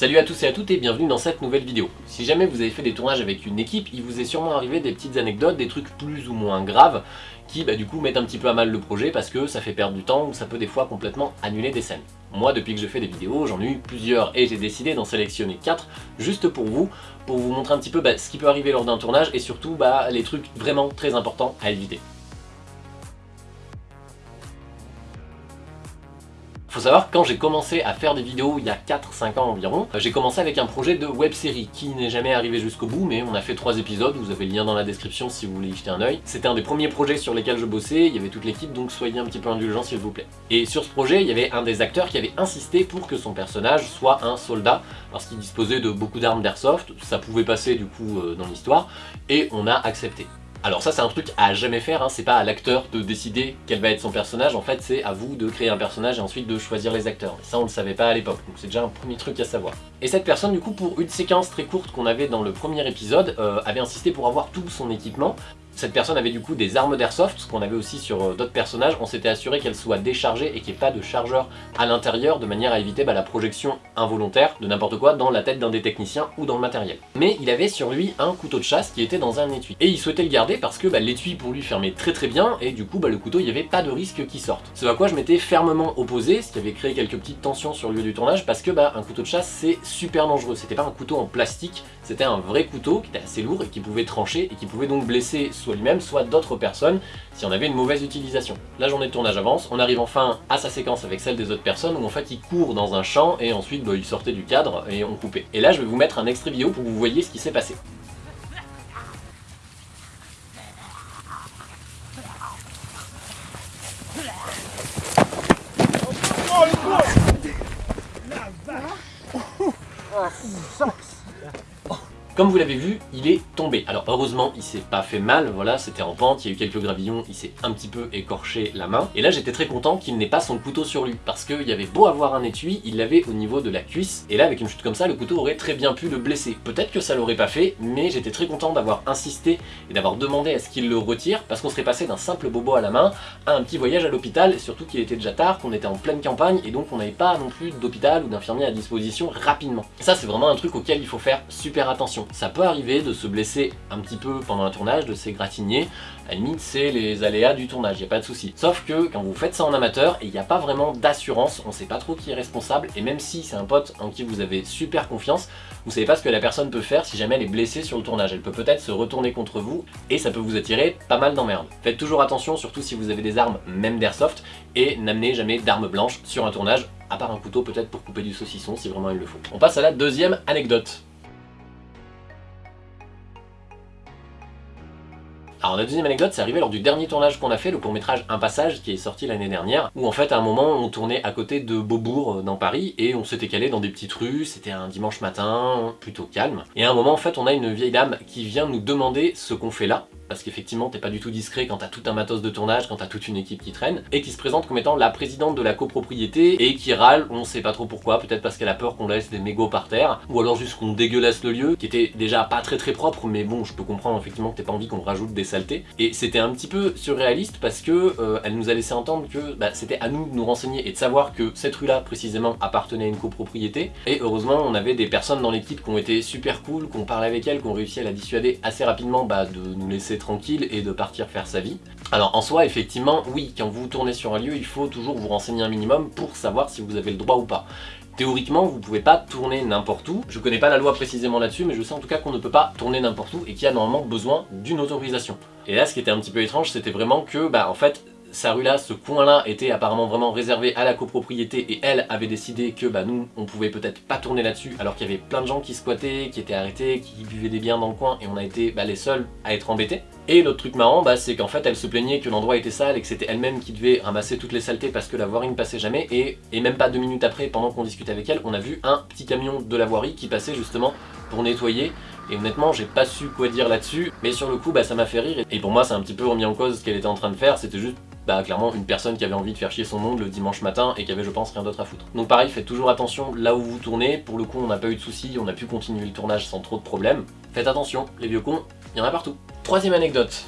Salut à tous et à toutes et bienvenue dans cette nouvelle vidéo. Si jamais vous avez fait des tournages avec une équipe, il vous est sûrement arrivé des petites anecdotes, des trucs plus ou moins graves qui bah, du coup mettent un petit peu à mal le projet parce que ça fait perdre du temps ou ça peut des fois complètement annuler des scènes. Moi depuis que je fais des vidéos, j'en ai eu plusieurs et j'ai décidé d'en sélectionner 4 juste pour vous, pour vous montrer un petit peu bah, ce qui peut arriver lors d'un tournage et surtout bah, les trucs vraiment très importants à éviter. Faut savoir quand j'ai commencé à faire des vidéos il y a 4-5 ans environ, euh, j'ai commencé avec un projet de web série qui n'est jamais arrivé jusqu'au bout mais on a fait 3 épisodes, vous avez le lien dans la description si vous voulez y jeter un oeil. C'était un des premiers projets sur lesquels je bossais, il y avait toute l'équipe donc soyez un petit peu indulgents s'il vous plaît. Et sur ce projet il y avait un des acteurs qui avait insisté pour que son personnage soit un soldat parce qu'il disposait de beaucoup d'armes d'airsoft, ça pouvait passer du coup euh, dans l'histoire et on a accepté. Alors ça c'est un truc à jamais faire, hein. c'est pas à l'acteur de décider quel va être son personnage, en fait c'est à vous de créer un personnage et ensuite de choisir les acteurs. Et ça on le savait pas à l'époque, donc c'est déjà un premier truc à savoir. Et cette personne du coup pour une séquence très courte qu'on avait dans le premier épisode, euh, avait insisté pour avoir tout son équipement, cette personne avait du coup des armes d'airsoft, ce qu'on avait aussi sur euh, d'autres personnages. On s'était assuré qu'elles soient déchargées et qu'il n'y ait pas de chargeur à l'intérieur de manière à éviter bah, la projection involontaire de n'importe quoi dans la tête d'un des techniciens ou dans le matériel. Mais il avait sur lui un couteau de chasse qui était dans un étui. Et il souhaitait le garder parce que bah, l'étui pour lui fermait très très bien et du coup bah, le couteau il n'y avait pas de risque qu'il sorte. Ce à quoi je m'étais fermement opposé, ce qui avait créé quelques petites tensions sur le lieu du tournage parce que un couteau de chasse c'est super dangereux. C'était pas un couteau en plastique, c'était un vrai couteau qui était assez lourd et qui pouvait trancher et qui pouvait donc blesser soit lui-même, soit d'autres personnes si on avait une mauvaise utilisation. La journée de tournage avance, on arrive enfin à sa séquence avec celle des autres personnes où en fait il court dans un champ et ensuite bah, il sortait du cadre et on coupait. Et là je vais vous mettre un extrait vidéo pour que vous voyez ce qui s'est passé. Comme vous l'avez vu, il est tombé. Alors heureusement, il s'est pas fait mal, voilà, c'était en pente, il y a eu quelques gravillons, il s'est un petit peu écorché la main. Et là, j'étais très content qu'il n'ait pas son couteau sur lui, parce qu'il y avait beau avoir un étui, il l'avait au niveau de la cuisse. Et là, avec une chute comme ça, le couteau aurait très bien pu le blesser. Peut-être que ça l'aurait pas fait, mais j'étais très content d'avoir insisté et d'avoir demandé à ce qu'il le retire, parce qu'on serait passé d'un simple bobo à la main à un petit voyage à l'hôpital, surtout qu'il était déjà tard, qu'on était en pleine campagne, et donc on n'avait pas non plus d'hôpital ou d'infirmier à disposition rapidement. ça, c'est vraiment un truc auquel il faut faire super attention. Ça peut arriver de se blesser un petit peu pendant un tournage, de s'égratigner, à la limite c'est les aléas du tournage, il a pas de souci. Sauf que quand vous faites ça en amateur, il n'y a pas vraiment d'assurance, on sait pas trop qui est responsable, et même si c'est un pote en qui vous avez super confiance, vous savez pas ce que la personne peut faire si jamais elle est blessée sur le tournage. Elle peut peut-être se retourner contre vous, et ça peut vous attirer pas mal d'emmerdes. Faites toujours attention, surtout si vous avez des armes, même d'airsoft, et n'amenez jamais d'armes blanches sur un tournage, à part un couteau peut-être pour couper du saucisson si vraiment il le faut. On passe à la deuxième anecdote. Alors la deuxième anecdote, c'est arrivé lors du dernier tournage qu'on a fait, le court-métrage Un Passage, qui est sorti l'année dernière, où en fait à un moment on tournait à côté de Beaubourg euh, dans Paris, et on s'était calé dans des petites rues, c'était un dimanche matin, plutôt calme. Et à un moment en fait on a une vieille dame qui vient nous demander ce qu'on fait là, parce qu'effectivement t'es pas du tout discret quand t'as tout un matos de tournage, quand t'as toute une équipe qui traîne, et qui se présente comme étant la présidente de la copropriété, et qui râle, on sait pas trop pourquoi, peut-être parce qu'elle a peur qu'on laisse des mégots par terre, ou alors juste qu'on dégueulasse le lieu, qui était déjà pas très très propre, mais bon, je peux comprendre effectivement que t'as pas envie qu'on rajoute des saletés, et c'était un petit peu surréaliste parce que euh, elle nous a laissé entendre que bah, c'était à nous de nous renseigner et de savoir que cette rue-là précisément appartenait à une copropriété, et heureusement on avait des personnes dans l'équipe qui ont été super cool, qu'on parlait avec elles, qui ont réussi à la dissuader assez rapidement bah, de nous laisser tranquille et de partir faire sa vie. Alors en soi, effectivement, oui, quand vous tournez sur un lieu, il faut toujours vous renseigner un minimum pour savoir si vous avez le droit ou pas. Théoriquement, vous pouvez pas tourner n'importe où. Je connais pas la loi précisément là-dessus, mais je sais en tout cas qu'on ne peut pas tourner n'importe où et qu'il y a normalement besoin d'une autorisation. Et là, ce qui était un petit peu étrange, c'était vraiment que, bah en fait, sa rue là, ce coin là était apparemment vraiment réservé à la copropriété et elle avait décidé que bah nous on pouvait peut-être pas tourner là-dessus alors qu'il y avait plein de gens qui squattaient, qui étaient arrêtés, qui buvaient des biens dans le coin et on a été bah, les seuls à être embêtés. Et l'autre truc marrant bah, c'est qu'en fait elle se plaignait que l'endroit était sale et que c'était elle-même qui devait ramasser toutes les saletés parce que la voirie ne passait jamais et, et même pas deux minutes après pendant qu'on discutait avec elle on a vu un petit camion de la voirie qui passait justement pour nettoyer et honnêtement j'ai pas su quoi dire là-dessus mais sur le coup bah ça m'a fait rire et pour moi c'est un petit peu remis en cause ce qu'elle était en train de faire c'était juste bah, clairement une personne qui avait envie de faire chier son monde le dimanche matin et qui avait je pense rien d'autre à foutre. Donc pareil, faites toujours attention là où vous tournez, pour le coup on n'a pas eu de soucis, on a pu continuer le tournage sans trop de problèmes. Faites attention, les vieux cons, il y en a partout. Troisième anecdote,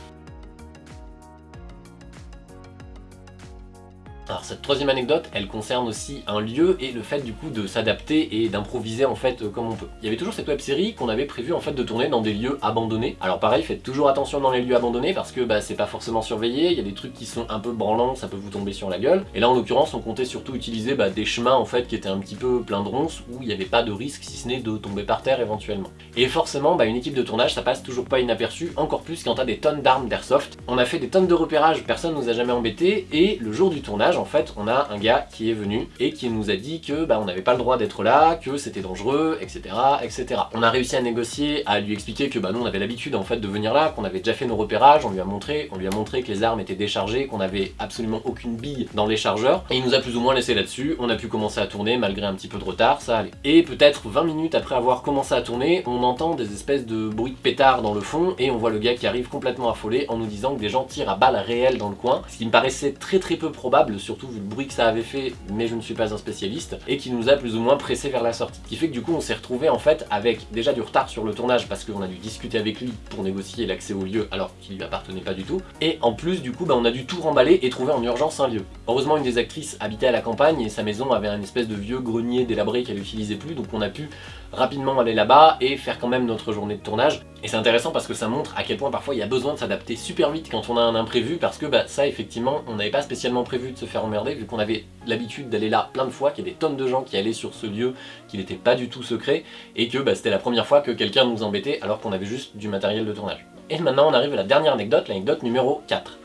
Cette troisième anecdote, elle concerne aussi un lieu et le fait du coup de s'adapter et d'improviser en fait euh, comme on peut. Il y avait toujours cette web série qu'on avait prévu en fait de tourner dans des lieux abandonnés. Alors pareil, faites toujours attention dans les lieux abandonnés parce que bah, c'est pas forcément surveillé, il y a des trucs qui sont un peu branlants, ça peut vous tomber sur la gueule. Et là en l'occurrence on comptait surtout utiliser bah, des chemins en fait qui étaient un petit peu plein de ronces où il n'y avait pas de risque si ce n'est de tomber par terre éventuellement. Et forcément bah, une équipe de tournage ça passe toujours pas inaperçu, encore plus quand t'as des tonnes d'armes d'airsoft. On a fait des tonnes de repérages, personne nous a jamais embêté et le jour du tournage en fait on a un gars qui est venu et qui nous a dit que bah, on n'avait pas le droit d'être là, que c'était dangereux, etc. etc. On a réussi à négocier, à lui expliquer que bah, nous on avait l'habitude en fait de venir là, qu'on avait déjà fait nos repérages, on lui a montré, on lui a montré que les armes étaient déchargées, qu'on avait absolument aucune bille dans les chargeurs, et il nous a plus ou moins laissé là-dessus, on a pu commencer à tourner malgré un petit peu de retard, ça allait. Et peut-être 20 minutes après avoir commencé à tourner, on entend des espèces de bruits de pétards dans le fond, et on voit le gars qui arrive complètement affolé en nous disant que des gens tirent à balles réelles dans le coin, ce qui me paraissait très très peu probable, surtout vu le bruit que ça avait fait, mais je ne suis pas un spécialiste, et qui nous a plus ou moins pressé vers la sortie. Ce qui fait que du coup on s'est retrouvé en fait avec déjà du retard sur le tournage parce qu'on a dû discuter avec lui pour négocier l'accès au lieu alors qu'il lui appartenait pas du tout, et en plus du coup bah, on a dû tout remballer et trouver en urgence un lieu. Heureusement une des actrices habitait à la campagne et sa maison avait un espèce de vieux grenier délabré qu'elle n'utilisait plus, donc on a pu rapidement aller là-bas et faire quand même notre journée de tournage. Et c'est intéressant parce que ça montre à quel point parfois il y a besoin de s'adapter super vite quand on a un imprévu parce que bah, ça effectivement on n'avait pas spécialement prévu de se faire vu qu'on avait l'habitude d'aller là plein de fois, qu'il y a des tonnes de gens qui allaient sur ce lieu qui n'était pas du tout secret et que bah, c'était la première fois que quelqu'un nous embêtait alors qu'on avait juste du matériel de tournage. Et maintenant on arrive à la dernière anecdote, l'anecdote numéro 4.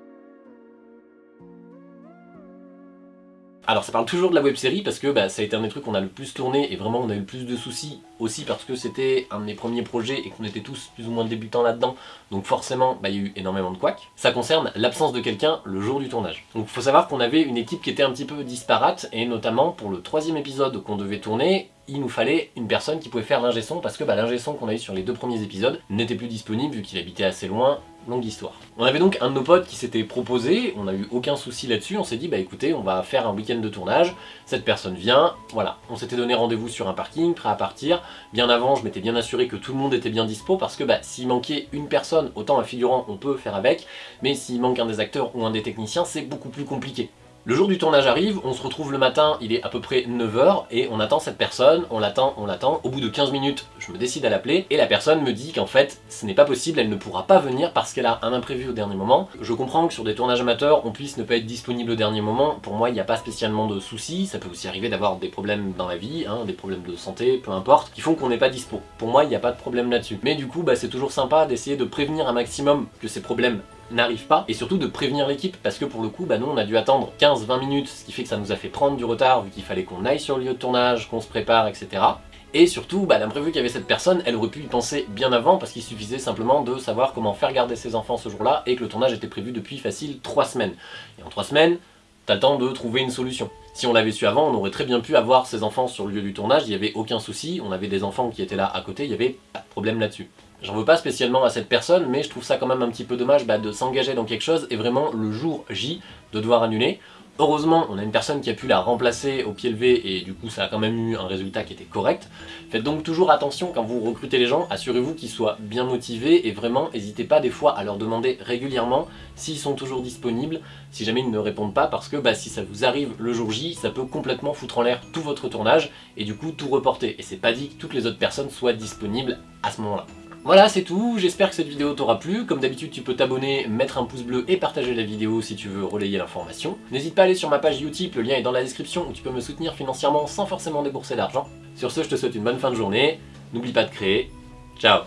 Alors ça parle toujours de la web série parce que bah, ça a été un des trucs qu'on a le plus tourné et vraiment on a eu le plus de soucis aussi parce que c'était un de mes premiers projets et qu'on était tous plus ou moins débutants là-dedans donc forcément bah, il y a eu énormément de couacs. Ça concerne l'absence de quelqu'un le jour du tournage. Donc il faut savoir qu'on avait une équipe qui était un petit peu disparate et notamment pour le troisième épisode qu'on devait tourner il nous fallait une personne qui pouvait faire l'ingé son parce que bah, l'ingé son qu'on a eu sur les deux premiers épisodes n'était plus disponible vu qu'il habitait assez loin longue histoire. On avait donc un de nos potes qui s'était proposé, on n'a eu aucun souci là-dessus, on s'est dit bah écoutez on va faire un week-end de tournage, cette personne vient, voilà. On s'était donné rendez-vous sur un parking, prêt à partir, bien avant je m'étais bien assuré que tout le monde était bien dispo parce que bah s'il manquait une personne, autant un figurant on peut faire avec, mais s'il manque un des acteurs ou un des techniciens c'est beaucoup plus compliqué. Le jour du tournage arrive, on se retrouve le matin, il est à peu près 9h, et on attend cette personne, on l'attend, on l'attend. Au bout de 15 minutes, je me décide à l'appeler, et la personne me dit qu'en fait, ce n'est pas possible, elle ne pourra pas venir parce qu'elle a un imprévu au dernier moment. Je comprends que sur des tournages amateurs, on puisse ne pas être disponible au dernier moment, pour moi il n'y a pas spécialement de soucis, ça peut aussi arriver d'avoir des problèmes dans la vie, hein, des problèmes de santé, peu importe, qui font qu'on n'est pas dispo. Pour moi, il n'y a pas de problème là-dessus. Mais du coup, bah, c'est toujours sympa d'essayer de prévenir un maximum que ces problèmes n'arrive pas, et surtout de prévenir l'équipe, parce que pour le coup, bah nous on a dû attendre 15-20 minutes, ce qui fait que ça nous a fait prendre du retard, vu qu'il fallait qu'on aille sur le lieu de tournage, qu'on se prépare, etc. Et surtout, bah, l'imprévu qu'avait cette personne, elle aurait pu y penser bien avant, parce qu'il suffisait simplement de savoir comment faire garder ses enfants ce jour-là, et que le tournage était prévu depuis facile 3 semaines. Et en 3 semaines, t'attends de trouver une solution. Si on l'avait su avant, on aurait très bien pu avoir ses enfants sur le lieu du tournage, il n'y avait aucun souci, on avait des enfants qui étaient là à côté, il n'y avait pas de problème là-dessus. J'en veux pas spécialement à cette personne, mais je trouve ça quand même un petit peu dommage bah, de s'engager dans quelque chose et vraiment le jour J de devoir annuler. Heureusement, on a une personne qui a pu la remplacer au pied levé et du coup ça a quand même eu un résultat qui était correct. Faites donc toujours attention quand vous recrutez les gens, assurez-vous qu'ils soient bien motivés et vraiment n'hésitez pas des fois à leur demander régulièrement s'ils sont toujours disponibles, si jamais ils ne répondent pas parce que bah, si ça vous arrive le jour J, ça peut complètement foutre en l'air tout votre tournage et du coup tout reporter. Et c'est pas dit que toutes les autres personnes soient disponibles à ce moment-là. Voilà, c'est tout, j'espère que cette vidéo t'aura plu. Comme d'habitude, tu peux t'abonner, mettre un pouce bleu et partager la vidéo si tu veux relayer l'information. N'hésite pas à aller sur ma page Utip, le lien est dans la description, où tu peux me soutenir financièrement sans forcément débourser d'argent. Sur ce, je te souhaite une bonne fin de journée, n'oublie pas de créer, ciao